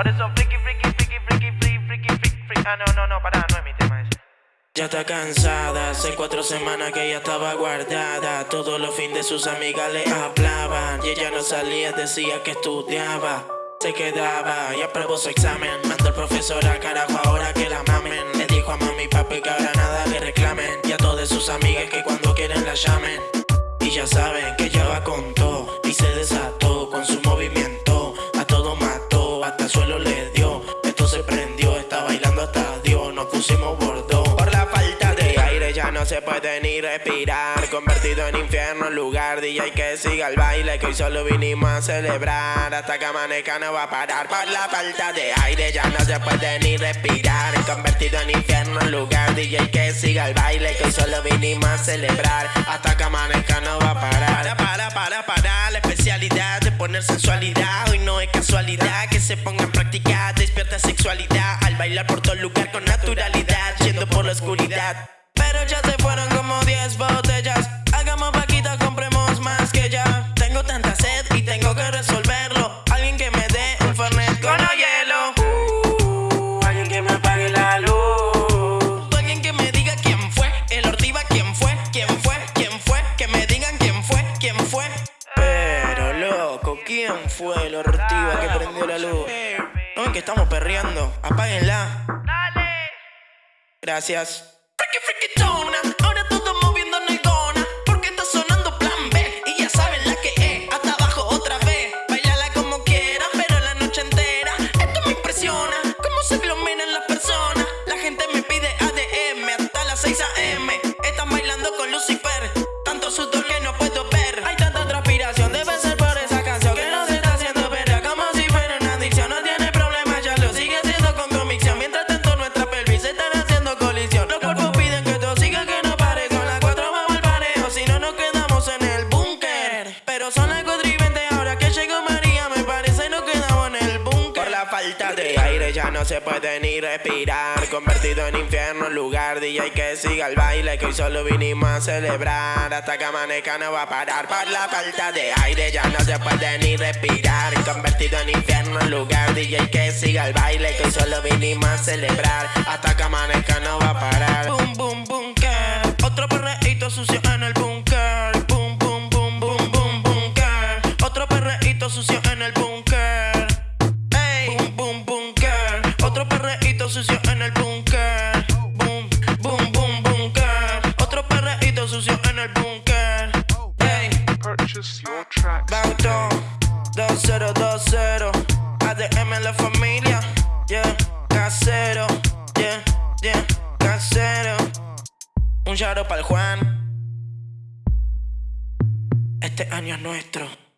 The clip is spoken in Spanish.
Por eso friki, friki, friki, friki, friki, friki, friki, friki. Ah, no, no, no, pará, no es mi tema ese. Ya está cansada, hace cuatro semanas que ella estaba guardada. Todos los fines de sus amigas le hablaban. Y ella no salía, decía que estudiaba. Se quedaba y aprobó su examen. Mandó el profesor a carajo ahora que la mamen. Le dijo a mami y papi que ahora nada le reclamen. Y a todas sus amigas que cuando quieren la llamen. see my world. Se puede ni respirar. Convertido en infierno lugar. DJ que siga el baile que hoy solo vinimos a celebrar. Hasta que amanezca no va a parar. Por la falta de aire ya no se puede ni respirar. Convertido en infierno lugar. DJ que siga el baile que hoy solo vinimos a celebrar. Hasta que amanezca no va a parar. Para, para, para, para. La especialidad de poner sensualidad. Hoy no es casualidad que se ponga en práctica. Despierta sexualidad al bailar por todo lugar con naturalidad. Yendo por la oscuridad. Pero ya se que prendió la luz? No es que estamos perreando. Apáguenla. Dale. Gracias. Friki, friki, chona. Ahora todo no se puede ni respirar. Convertido en infierno lugar. DJ que siga el baile que hoy solo vinimos a celebrar. Hasta que amanezca no va a parar. Por la falta de aire ya no se puede ni respirar. Convertido en infierno lugar. DJ que siga el baile que hoy solo vinimos a celebrar. Hasta que amanezca no va a parar. Boom, boom, bunker. Otro perreíto sucio en el búnker. Boom, boom, boom, boom, boom, bunker. Otro perreíto sucio en el búnker. Sucio en el búnker. Boom, boom, boom, bunker. Otro perreíto sucio en el búnker. Ey, Purchase your tracks. Bauto 2020. ADM en la familia. Yeah, casero. Yeah, yeah, casero. Un shout para el Juan. Este año es nuestro.